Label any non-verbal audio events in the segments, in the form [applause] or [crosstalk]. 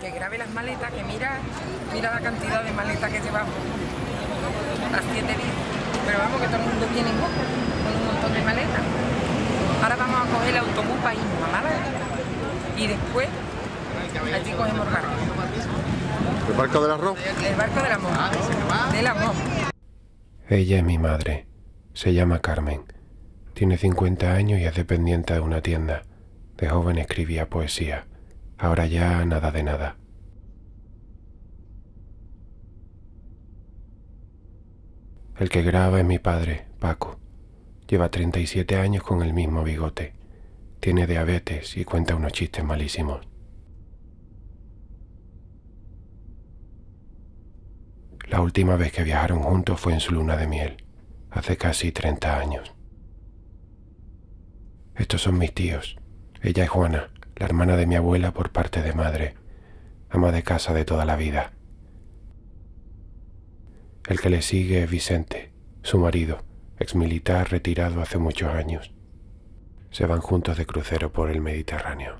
que grabe las maletas, que mira, mira la cantidad de maletas que llevamos a siete días. Pero vamos, que todo el mundo boca, con un montón de maletas. Ahora vamos a coger el autobús para irnos a Málaga y después allí cogemos el barco. ¿El barco del arroz? El barco del amor. Del amor. Ella es mi madre. Se llama Carmen. Tiene 50 años y es dependiente de una tienda. De joven escribía poesía. Ahora ya nada de nada. El que graba es mi padre, Paco. Lleva 37 años con el mismo bigote. Tiene diabetes y cuenta unos chistes malísimos. La última vez que viajaron juntos fue en su luna de miel, hace casi 30 años. Estos son mis tíos. Ella es Juana, la hermana de mi abuela por parte de madre, ama de casa de toda la vida. El que le sigue es Vicente, su marido, exmilitar retirado hace muchos años. Se van juntos de crucero por el Mediterráneo.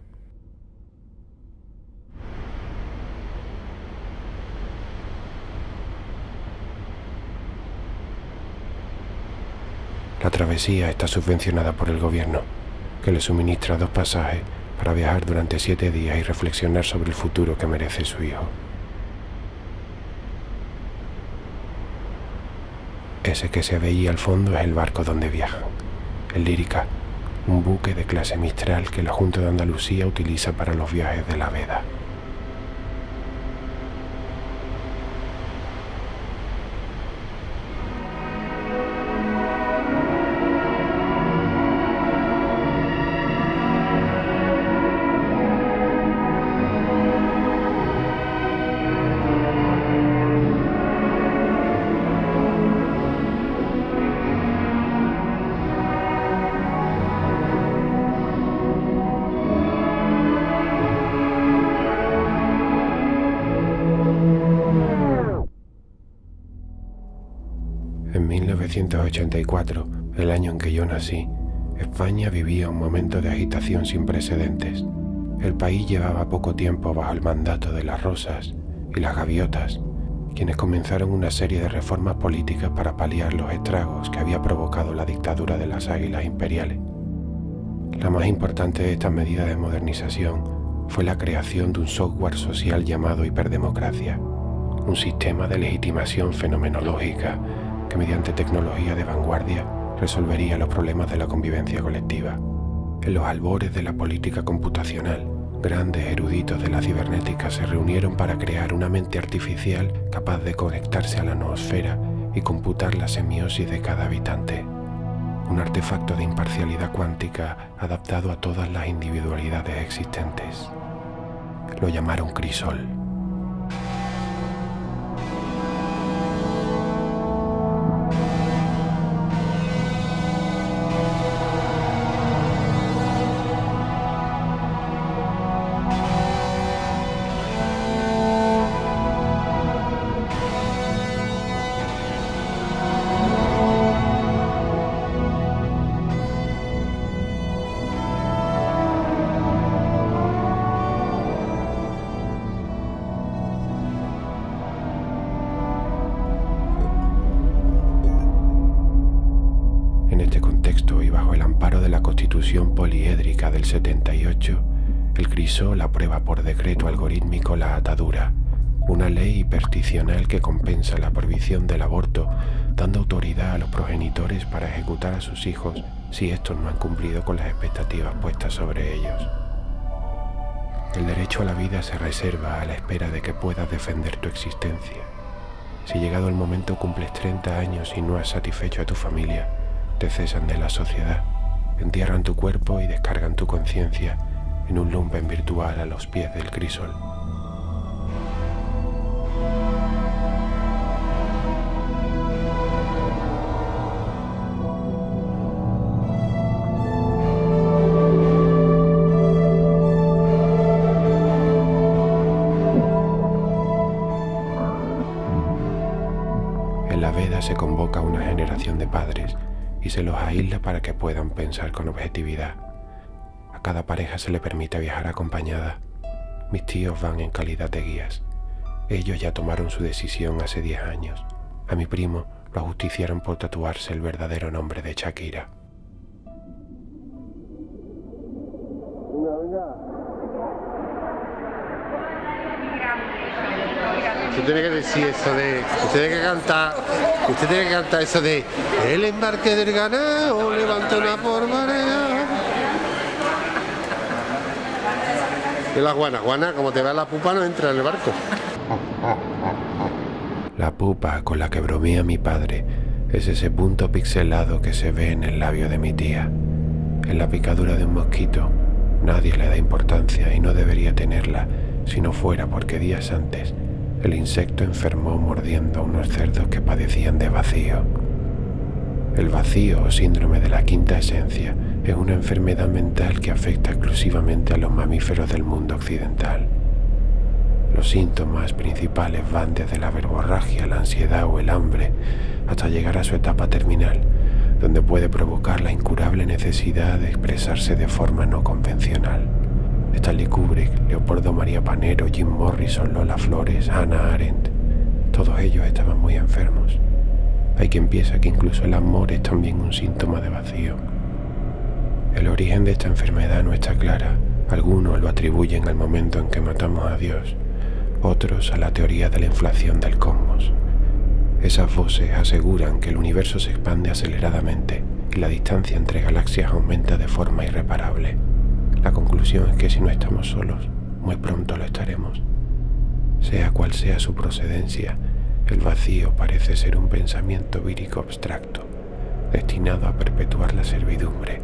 La travesía está subvencionada por el gobierno, que le suministra dos pasajes para viajar durante siete días y reflexionar sobre el futuro que merece su hijo. Ese que se veía al fondo es el barco donde viajan, el Lírica, un buque de clase Mistral que la Junta de Andalucía utiliza para los viajes de la veda. 1984, el año en que yo nací, España vivía un momento de agitación sin precedentes. El país llevaba poco tiempo bajo el mandato de las Rosas y las Gaviotas, quienes comenzaron una serie de reformas políticas para paliar los estragos que había provocado la dictadura de las águilas imperiales. La más importante de estas medidas de modernización fue la creación de un software social llamado hiperdemocracia, un sistema de legitimación fenomenológica que mediante tecnología de vanguardia resolvería los problemas de la convivencia colectiva. En los albores de la política computacional, grandes eruditos de la cibernética se reunieron para crear una mente artificial capaz de conectarse a la noosfera y computar la semiosis de cada habitante. Un artefacto de imparcialidad cuántica adaptado a todas las individualidades existentes. Lo llamaron Crisol. A sus hijos si estos no han cumplido con las expectativas puestas sobre ellos. El derecho a la vida se reserva a la espera de que puedas defender tu existencia. Si llegado el momento cumples 30 años y no has satisfecho a tu familia, te cesan de la sociedad, entierran tu cuerpo y descargan tu conciencia en un lumpen virtual a los pies del crisol. Se los aísla para que puedan pensar con objetividad. A cada pareja se le permite viajar acompañada. mis tíos van en calidad de guías. Ellos ya tomaron su decisión hace 10 años. A mi primo lo ajusticiaron por tatuarse el verdadero nombre de Shakira. Usted tiene que decir eso de. Usted tiene que cantar. Usted tiene que cantar eso de. El embarque del ganado levanta una por marea. Y la guana, guana, como te va la pupa, no entra en el barco. La pupa con la que bromea mi padre es ese punto pixelado que se ve en el labio de mi tía. En la picadura de un mosquito nadie le da importancia y no debería tenerla si no fuera porque días antes el insecto enfermó mordiendo a unos cerdos que padecían de vacío. El vacío o síndrome de la quinta esencia es una enfermedad mental que afecta exclusivamente a los mamíferos del mundo occidental. Los síntomas principales van desde la verborragia, la ansiedad o el hambre hasta llegar a su etapa terminal, donde puede provocar la incurable necesidad de expresarse de forma no convencional. Stanley Kubrick, Leopoldo María Panero, Jim Morrison, Lola Flores, Hannah Arendt, todos ellos estaban muy enfermos. Hay quien piensa que incluso el amor es también un síntoma de vacío. El origen de esta enfermedad no está clara. Algunos lo atribuyen al momento en que matamos a Dios, otros a la teoría de la inflación del cosmos. Esas voces aseguran que el universo se expande aceleradamente y la distancia entre galaxias aumenta de forma irreparable. La conclusión es que si no estamos solos, muy pronto lo estaremos. Sea cual sea su procedencia, el vacío parece ser un pensamiento vírico abstracto, destinado a perpetuar la servidumbre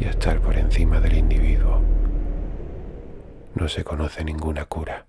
y a estar por encima del individuo. No se conoce ninguna cura.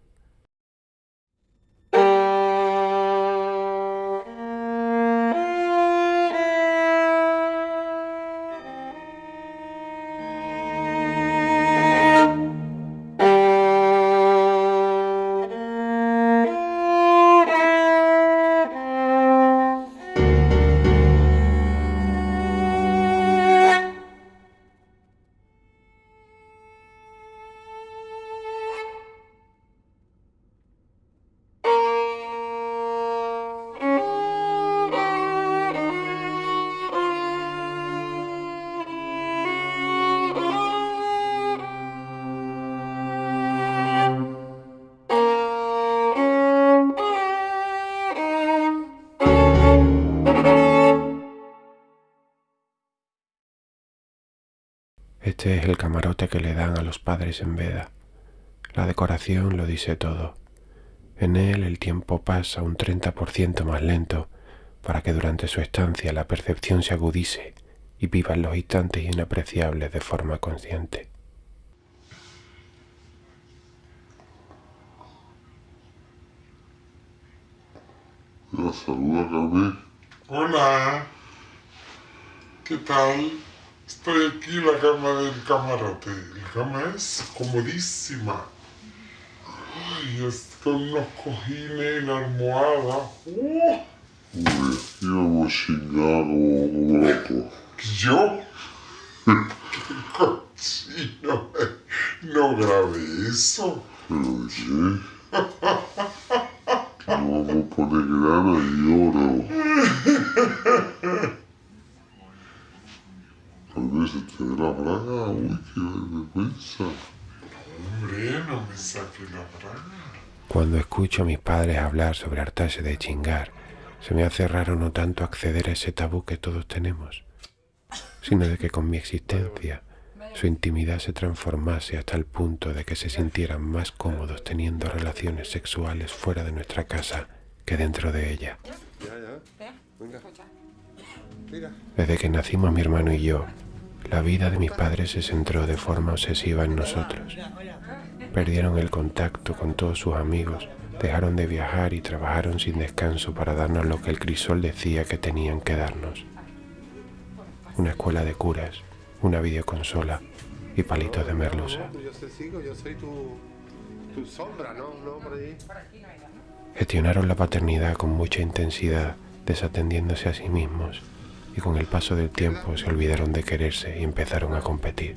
Este es el camarote que le dan a los padres en veda. La decoración lo dice todo. En él el tiempo pasa un 30% más lento para que durante su estancia la percepción se agudice y vivan los instantes inapreciables de forma consciente. Saluda. Hola, ¿qué tal? Estoy aquí en la cama del camarote. La cama es comodísima. Ay, es con unos cojines y la almohada. ¡Uh! Como locos. ¿Yo? ¡Qué [laughs] cochino! No grabé eso. Pero nos vamos a poner grana y oro. [laughs] Se te la braga. Uy, qué vergüenza. Hombre, no me saque la braga. Cuando escucho a mis padres hablar sobre hartarse de chingar, se me hace raro no tanto acceder a ese tabú que todos tenemos, sino de que con mi existencia su intimidad se transformase hasta el punto de que se sintieran más cómodos teniendo relaciones sexuales fuera de nuestra casa que dentro de ella. Desde que nacimos mi hermano y yo, la vida de mis padres se centró de forma obsesiva en nosotros. Perdieron el contacto con todos sus amigos, dejaron de viajar y trabajaron sin descanso para darnos lo que el crisol decía que tenían que darnos. Una escuela de curas, una videoconsola y palitos de merluza. Gestionaron la paternidad con mucha intensidad, desatendiéndose a sí mismos, y con el paso del tiempo se olvidaron de quererse y empezaron a competir.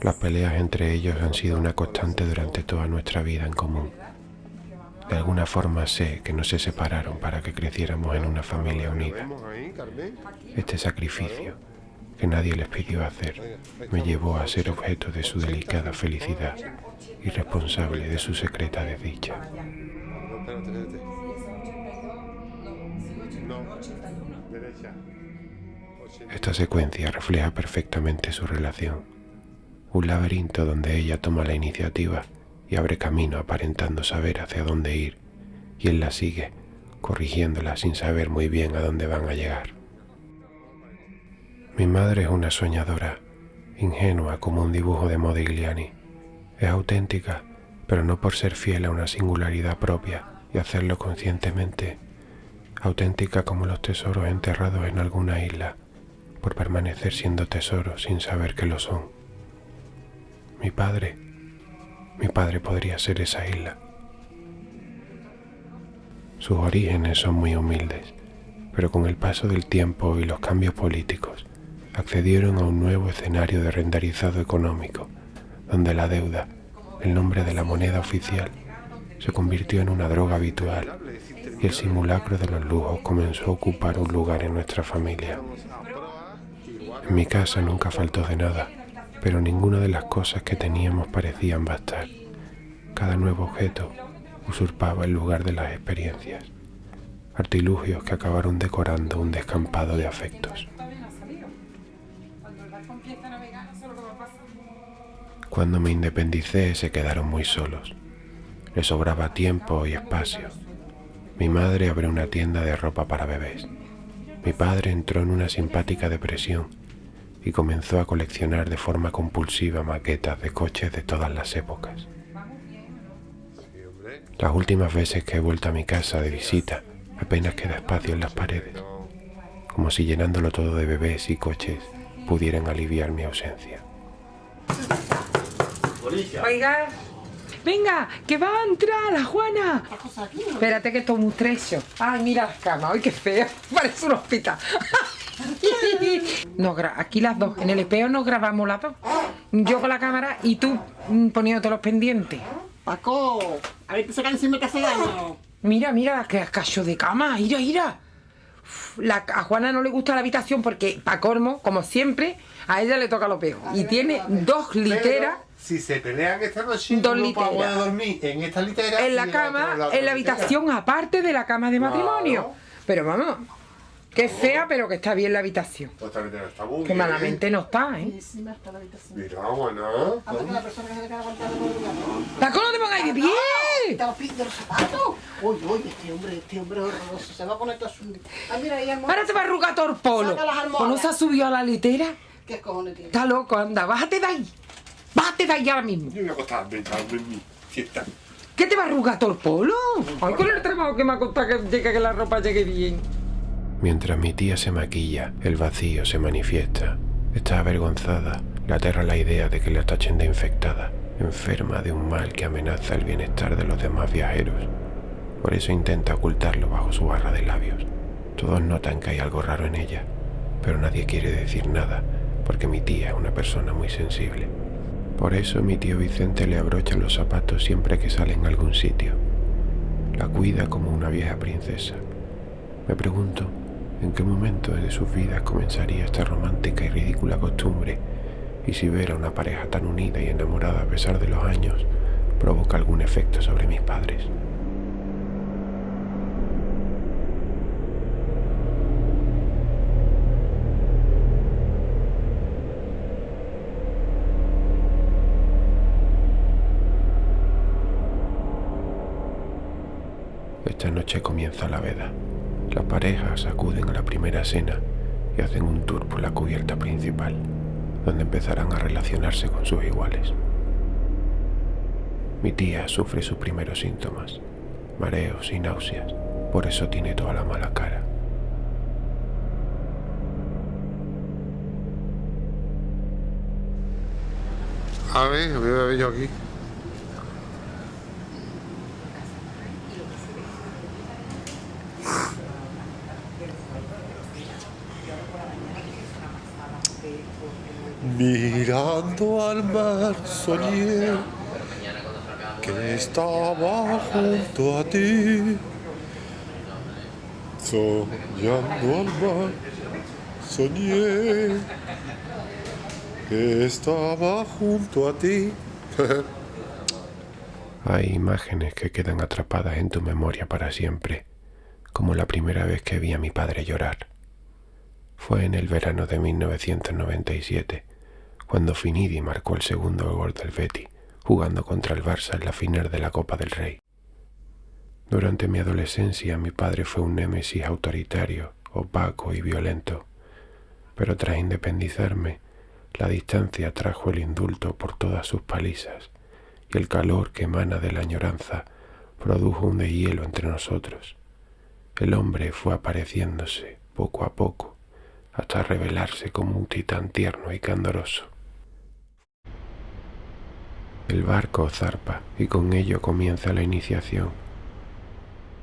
Las peleas entre ellos han sido una constante durante toda nuestra vida en común. De alguna forma sé que no se separaron para que creciéramos en una familia unida. Este sacrificio, que nadie les pidió hacer, me llevó a ser objeto de su delicada felicidad y responsable de su secreta desdicha. Esta secuencia refleja perfectamente su relación. Un laberinto donde ella toma la iniciativa y abre camino aparentando saber hacia dónde ir, y él la sigue, corrigiéndola sin saber muy bien a dónde van a llegar. Mi madre es una soñadora, ingenua como un dibujo de Modigliani. Es auténtica, pero no por ser fiel a una singularidad propia y hacerlo conscientemente. Auténtica como los tesoros enterrados en alguna isla, por permanecer siendo tesoros sin saber que lo son. Mi padre, mi padre podría ser esa isla. Sus orígenes son muy humildes, pero con el paso del tiempo y los cambios políticos, accedieron a un nuevo escenario de renderizado económico, donde la deuda, el nombre de la moneda oficial, se convirtió en una droga habitual y el simulacro de los lujos comenzó a ocupar un lugar en nuestra familia. En mi casa nunca faltó de nada, pero ninguna de las cosas que teníamos parecían bastar. Cada nuevo objeto usurpaba el lugar de las experiencias, artilugios que acabaron decorando un descampado de afectos. Cuando me independicé se quedaron muy solos. Les sobraba tiempo y espacio. Mi madre abrió una tienda de ropa para bebés. Mi padre entró en una simpática depresión y comenzó a coleccionar de forma compulsiva maquetas de coches de todas las épocas. Las últimas veces que he vuelto a mi casa de visita apenas queda espacio en las paredes, como si llenándolo todo de bebés y coches pudieran aliviar mi ausencia. Oiga, venga, que va a entrar la Juana. Espérate que esto es muy estrecho. Ay, mira las camas, ay, qué feo. [laughs] Parece un hospital. [laughs] Gra- aquí las dos, en el espejo nos grabamos las dos. Yo con la cámara y tú mm, poniéndote los pendientes. Paco, a ver que se encima que hace daño. Mira, mira, que cacho de cama, mira. Uf, La, a Juana no le gusta la habitación porque, pa' colmo, como siempre, a ella le toca lo peor. Y tiene dos literas Si se pelean esta noche, Dos puede literas. dormir en esta litera. en la cama, en la en la litera. habitación, aparte de la cama de matrimonio. Pero vamos, que fea, pero que está bien la habitación. Otra litera está muy Que bien. malamente no está, ¿eh? Encima está la habitación. Mira, bueno. Hasta que la persona que se queda aguantando con el gato. ¡Paco, no te pongáis de pie! Está los pies de los zapatos. Oye, oye, este hombre, este hombre es horroroso. Se va a poner todo su... Ah, mira, ahí almohada. Ahora te va a arrugar todo el polo. Saca las almohadas. ¿O no se ha subido a la litera? ¿Qué cojones tiene? Está loco, anda, bájate de ahí. Bájate de ahí ahora mismo. Yo voy a acostarme, mi siesta. ¿Qué te va a arrugar todo el polo? Ay, con el trabajo que me ha costado que llegue que la ropa llegue bien. Mientras mi tía se maquilla, el vacío se manifiesta. Está avergonzada, le aterra la idea de que la tachen de infectada, enferma de un mal que amenaza el bienestar de los demás viajeros. Por eso intenta ocultarlo bajo su barra de labios. Todos notan que hay algo raro en ella, pero nadie quiere decir nada, porque mi tía es una persona muy sensible. Por eso mi tío Vicente le abrocha los zapatos siempre que sale en algún sitio. La cuida como una vieja princesa. Me pregunto en qué momento de sus vidas comenzaría esta romántica y ridícula costumbre y si ver a una pareja tan unida y enamorada a pesar de los años provoca algún efecto sobre mis padres. Esta noche comienza la veda. Las parejas acuden a la primera cena y hacen un tour por la cubierta principal, donde empezarán a relacionarse con sus iguales. Mi tía sufre sus primeros síntomas, mareos y náuseas, por eso tiene toda la mala cara. A ver, a ver aquí. Mira. Mirando al mar soñé que estaba junto a ti. Soñando al mar soñé que estaba junto a ti. [laughs] Hay imágenes que quedan atrapadas en tu memoria para siempre, como la primera vez que vi a mi padre llorar. Fue en el verano de 1997, cuando Finidi marcó el segundo gol del Betty, jugando contra el Barça en la final de la Copa del Rey. Durante mi adolescencia mi padre fue un némesis autoritario, opaco y violento, pero tras independizarme, la distancia trajo el indulto por todas sus palizas y el calor que emana de la añoranza produjo un deshielo entre nosotros. El hombre fue apareciéndose poco a poco hasta revelarse como un titán tierno y candoroso. El barco zarpa y con ello comienza la iniciación.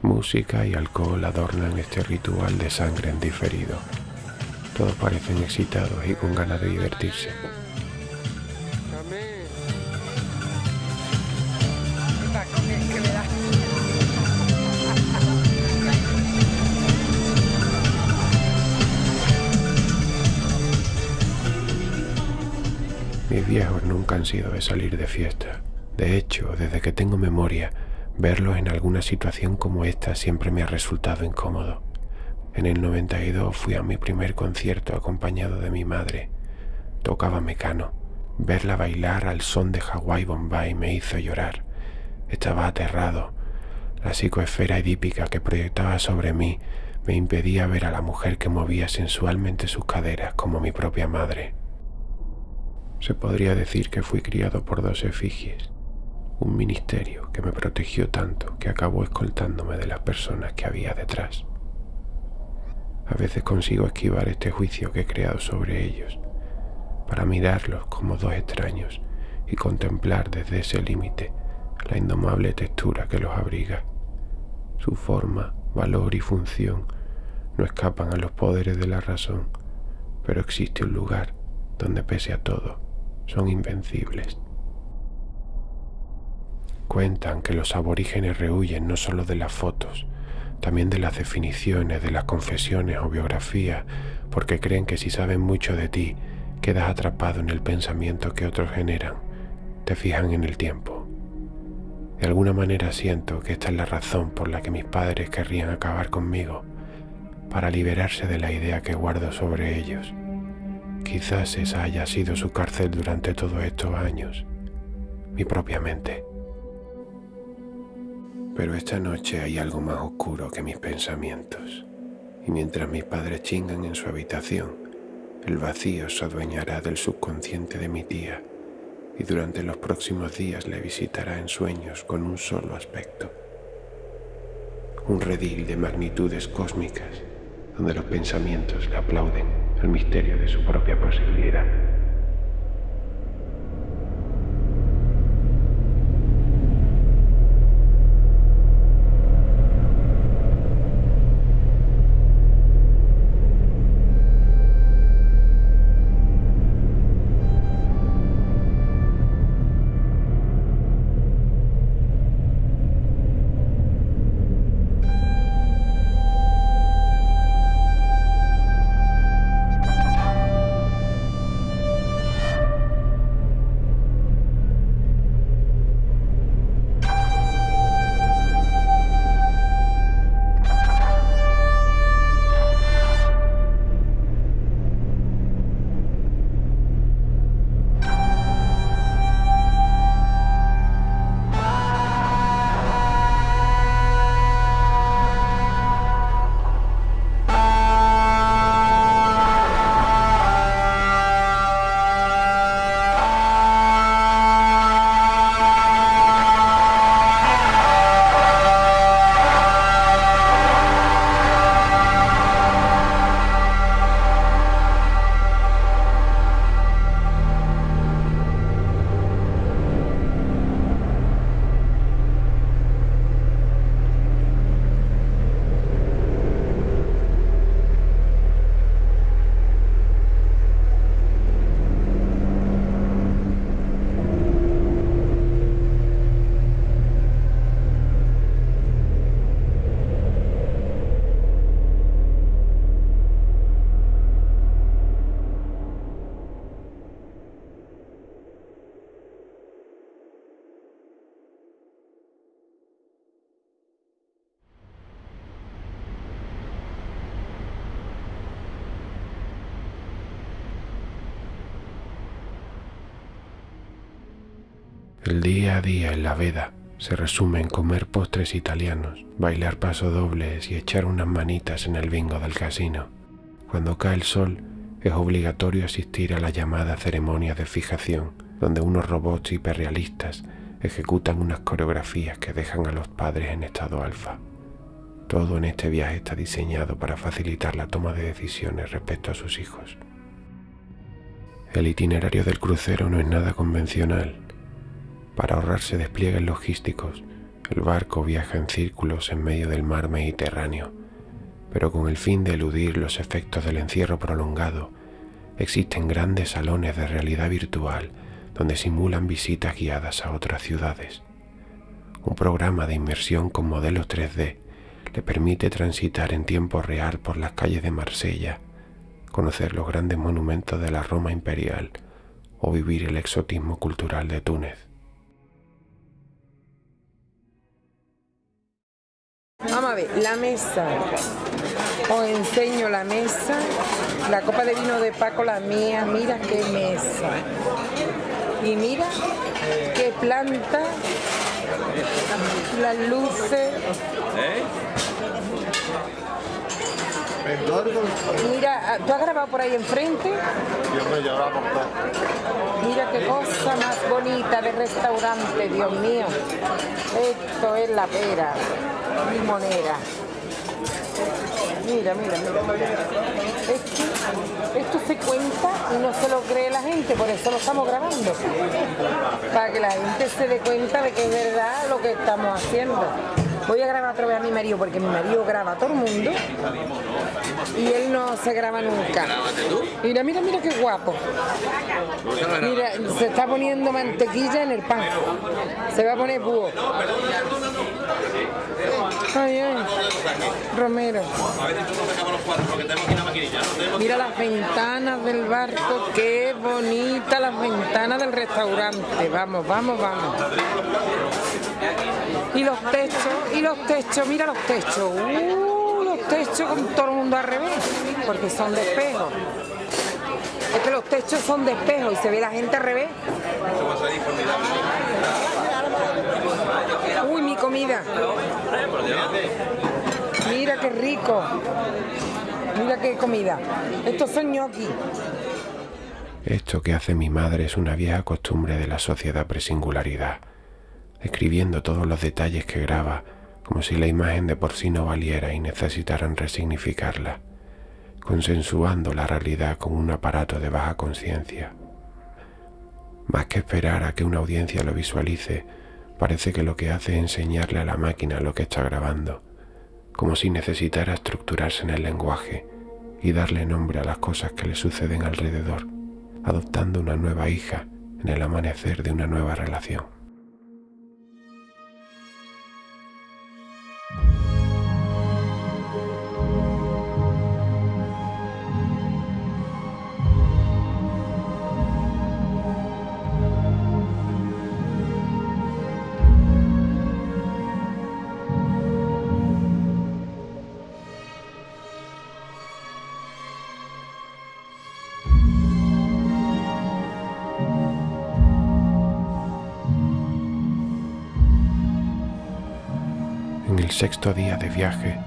Música y alcohol adornan este ritual de sangre en diferido. Todos parecen excitados y con ganas de divertirse. Mis viejos nunca han sido de salir de fiesta. De hecho, desde que tengo memoria, verlos en alguna situación como esta siempre me ha resultado incómodo. En el 92 fui a mi primer concierto acompañado de mi madre. Tocaba mecano. Verla bailar al son de Hawaii Bombay me hizo llorar. Estaba aterrado. La psicoesfera edípica que proyectaba sobre mí me impedía ver a la mujer que movía sensualmente sus caderas como mi propia madre. Se podría decir que fui criado por dos efigies, un ministerio que me protegió tanto que acabó escoltándome de las personas que había detrás. A veces consigo esquivar este juicio que he creado sobre ellos, para mirarlos como dos extraños y contemplar desde ese límite la indomable textura que los abriga. Su forma, valor y función no escapan a los poderes de la razón, pero existe un lugar donde pese a todo son invencibles. Cuentan que los aborígenes rehuyen no solo de las fotos, también de las definiciones, de las confesiones o biografías, porque creen que si saben mucho de ti, quedas atrapado en el pensamiento que otros generan, te fijan en el tiempo. De alguna manera siento que esta es la razón por la que mis padres querrían acabar conmigo, para liberarse de la idea que guardo sobre ellos. Quizás esa haya sido su cárcel durante todos estos años, mi propia mente. Pero esta noche hay algo más oscuro que mis pensamientos, y mientras mis padres chingan en su habitación, el vacío se adueñará del subconsciente de mi tía y durante los próximos días le visitará en sueños con un solo aspecto. Un redil de magnitudes cósmicas donde los pensamientos le aplauden el misterio de su propia posibilidad. El día a día en la veda se resume en comer postres italianos, bailar pasodobles y echar unas manitas en el bingo del casino. Cuando cae el sol, es obligatorio asistir a la llamada ceremonia de fijación, donde unos robots hiperrealistas ejecutan unas coreografías que dejan a los padres en estado alfa. Todo en este viaje está diseñado para facilitar la toma de decisiones respecto a sus hijos. El itinerario del crucero no es nada convencional. Para ahorrarse despliegues logísticos, el barco viaja en círculos en medio del mar Mediterráneo, pero con el fin de eludir los efectos del encierro prolongado, existen grandes salones de realidad virtual donde simulan visitas guiadas a otras ciudades. Un programa de inmersión con modelos 3D le permite transitar en tiempo real por las calles de Marsella, conocer los grandes monumentos de la Roma imperial o vivir el exotismo cultural de Túnez. La mesa. Os enseño la mesa. La copa de vino de Paco, la mía. Mira qué mesa. Y mira qué planta. Las luces. Mira, ¿tú has grabado por ahí enfrente? Mira qué cosa más bonita de restaurante, Dios mío. Esto es la pera, limonera. Mira, mira, mira. Esto, esto se cuenta y no se lo cree la gente, por eso lo estamos grabando. Para que la gente se dé cuenta de que es verdad lo que estamos haciendo. Voy a grabar otra vez a mi marido porque mi marido graba a todo el mundo y él no se graba nunca. Mira, mira, mira qué guapo. Mira, se está poniendo mantequilla en el pan. Se va a poner búho. Ay, ay. Romero. Mira las ventanas del barco, qué bonita las ventanas del restaurante. Vamos, vamos, vamos. Y los techos, y los techos, mira los techos. Uh, los techos con todo el mundo al revés, porque son de espejo. Es que los techos son de espejo y se ve la gente al revés. Uy, mi comida. Mira qué rico. Mira qué comida. Estos son gnocchi. Esto que hace mi madre es una vieja costumbre de la sociedad presingularidad, escribiendo todos los detalles que graba, como si la imagen de por sí no valiera y necesitaran resignificarla, consensuando la realidad con un aparato de baja conciencia. Más que esperar a que una audiencia lo visualice, parece que lo que hace es enseñarle a la máquina lo que está grabando, como si necesitara estructurarse en el lenguaje y darle nombre a las cosas que le suceden alrededor, adoptando una nueva hija en el amanecer de una nueva relación. Sexto día de viaje,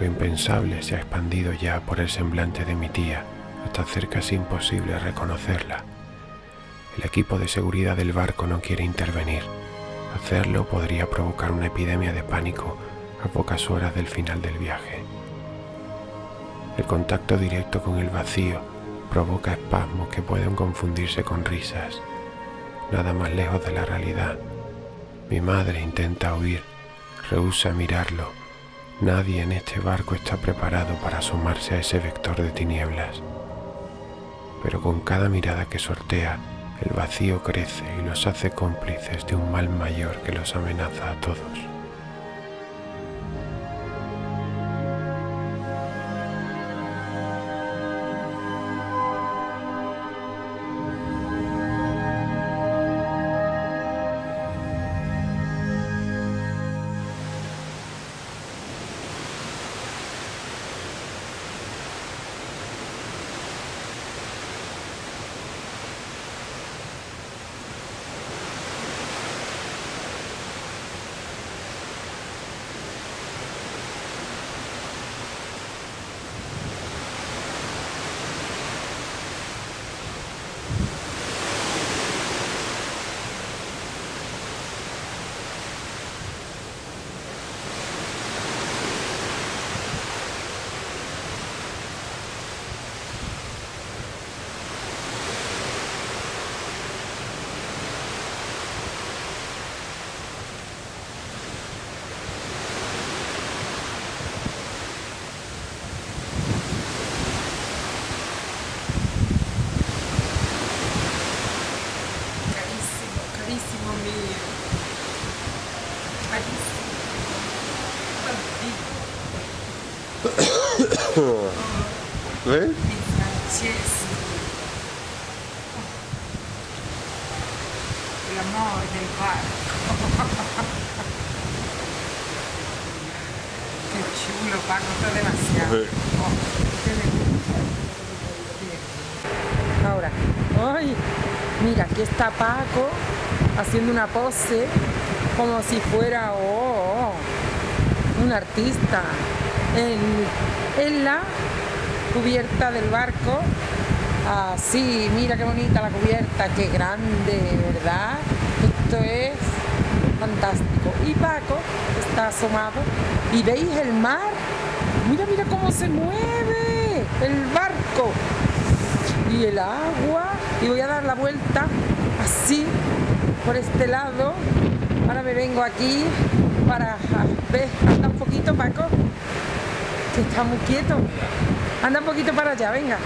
lo impensable se ha expandido ya por el semblante de mi tía, hasta hacer casi imposible reconocerla. El equipo de seguridad del barco no quiere intervenir. Hacerlo podría provocar una epidemia de pánico a pocas horas del final del viaje. El contacto directo con el vacío provoca espasmos que pueden confundirse con risas. Nada más lejos de la realidad. Mi madre intenta huir rehúsa mirarlo. Nadie en este barco está preparado para asomarse a ese vector de tinieblas. Pero con cada mirada que sortea, el vacío crece y los hace cómplices de un mal mayor que los amenaza a todos. Francesco. El amor del barco. [laughs] Qué chulo, Paco, esto es demasiado. Sí. Oh, bien. Ahora, ¡ay! Mira, aquí está Paco haciendo una pose como si fuera oh, oh, un artista en, en la cubierta del barco. Así, mira qué bonita la cubierta, qué grande, ¿verdad? Esto es fantástico. Y Paco está asomado y veis el mar. Mira, mira cómo se mueve el barco y el agua. Y voy a dar la vuelta así por este lado. Ahora me vengo aquí para ah, ver, anda un poquito Paco, que está muy quieto. Anda un poquito para allá, venga.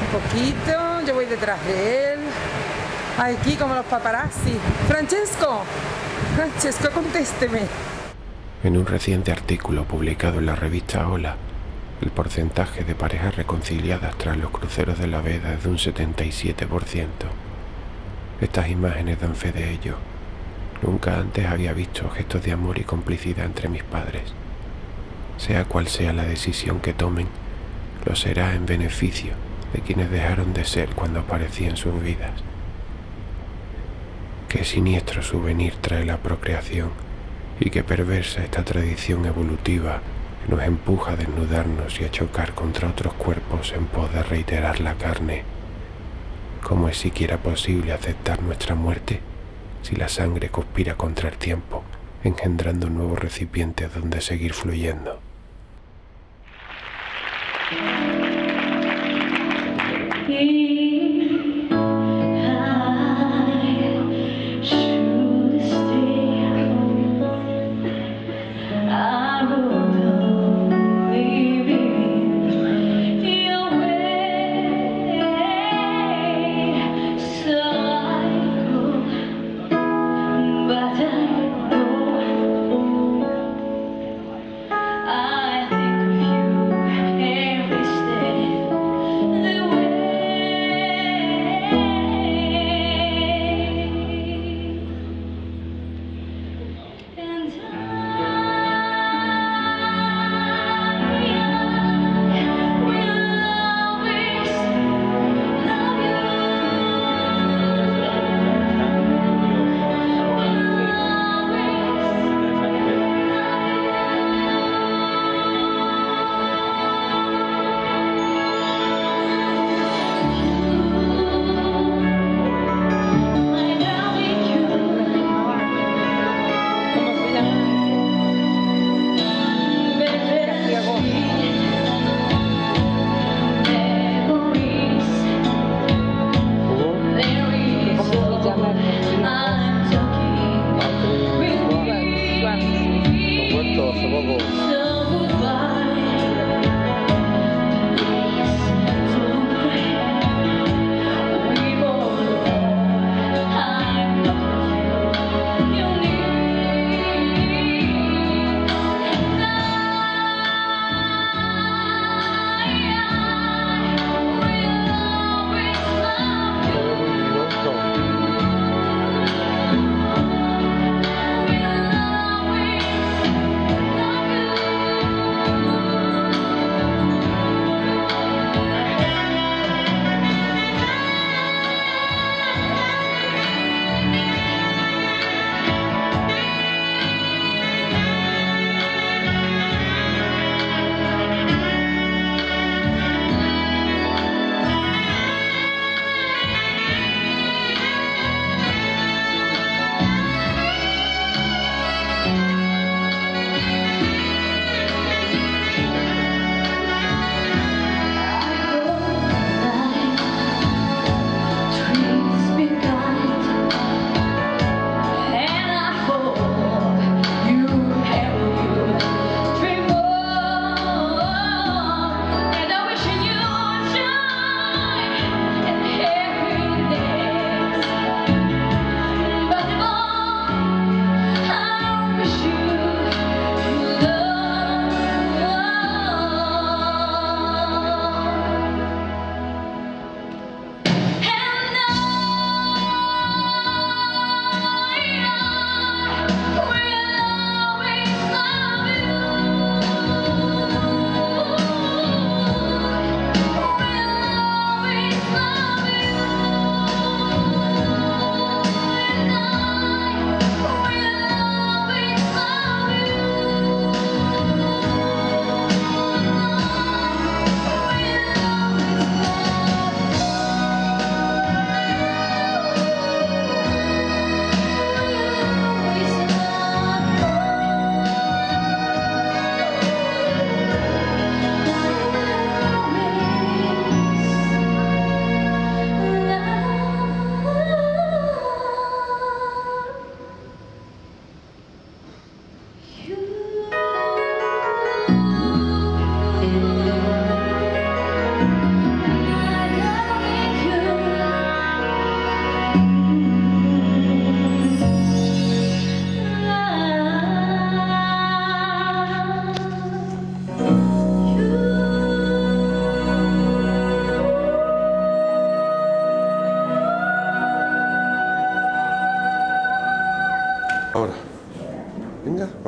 Un poquito, yo voy detrás de él. Aquí como los paparazzi. Francesco, Francesco, contésteme. En un reciente artículo publicado en la revista Hola, el porcentaje de parejas reconciliadas tras los cruceros de la veda es de un 77%. Estas imágenes dan fe de ello. Nunca antes había visto gestos de amor y complicidad entre mis padres. Sea cual sea la decisión que tomen, lo será en beneficio de quienes dejaron de ser cuando aparecí en sus vidas. Qué siniestro souvenir trae la procreación y qué perversa esta tradición evolutiva que nos empuja a desnudarnos y a chocar contra otros cuerpos en pos de reiterar la carne. ¿Cómo es siquiera posible aceptar nuestra muerte si la sangre conspira contra el tiempo, engendrando nuevos recipientes donde seguir fluyendo? You.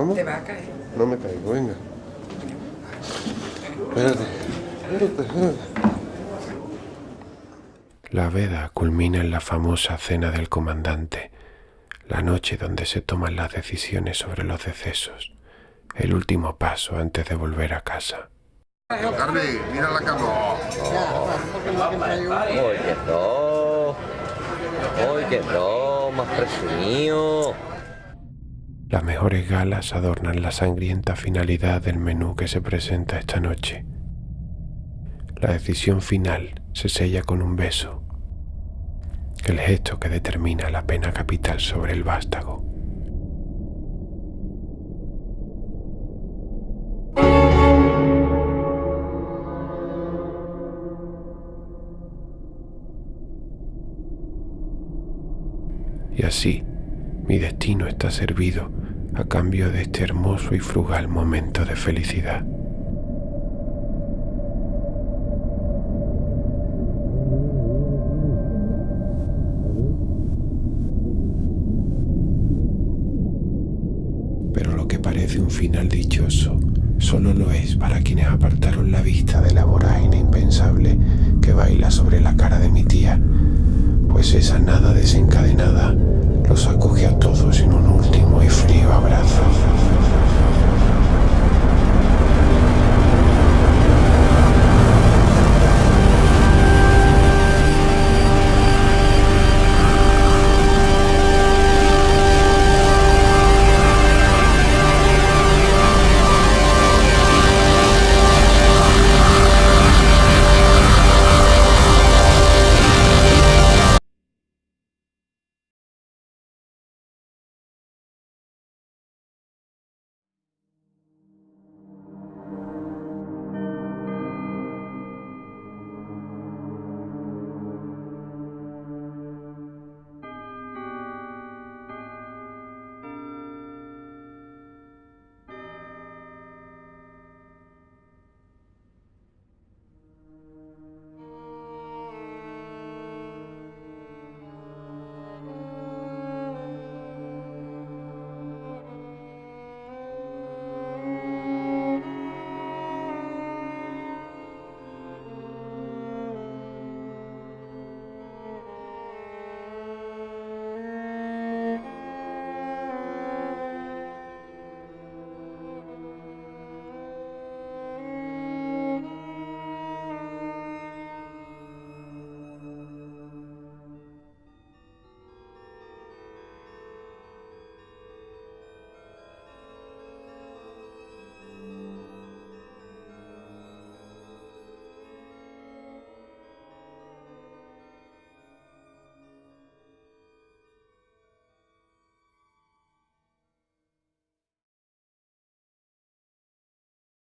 Vamos. Te va a caer. No me caigo, venga. Espérate, espérate, espérate. La veda culmina en la famosa cena del comandante, la noche donde se toman las decisiones sobre los decesos, el último paso antes de volver a casa. Carmen, mira la cama. Ya, bueno, porque no siempre hay Las mejores galas adornan la sangrienta finalidad del menú que se presenta esta noche. La decisión final se sella con un beso, el gesto que determina la pena capital sobre el vástago. Y así, mi destino está servido a cambio de este hermoso y frugal momento de felicidad. Pero lo que parece un final dichoso solo lo es para quienes apartaron la vista de la vorágine impensable que baila sobre la cara de mi tía, pues esa nada desencadenada los acoge a todos en un último y frío abrazo.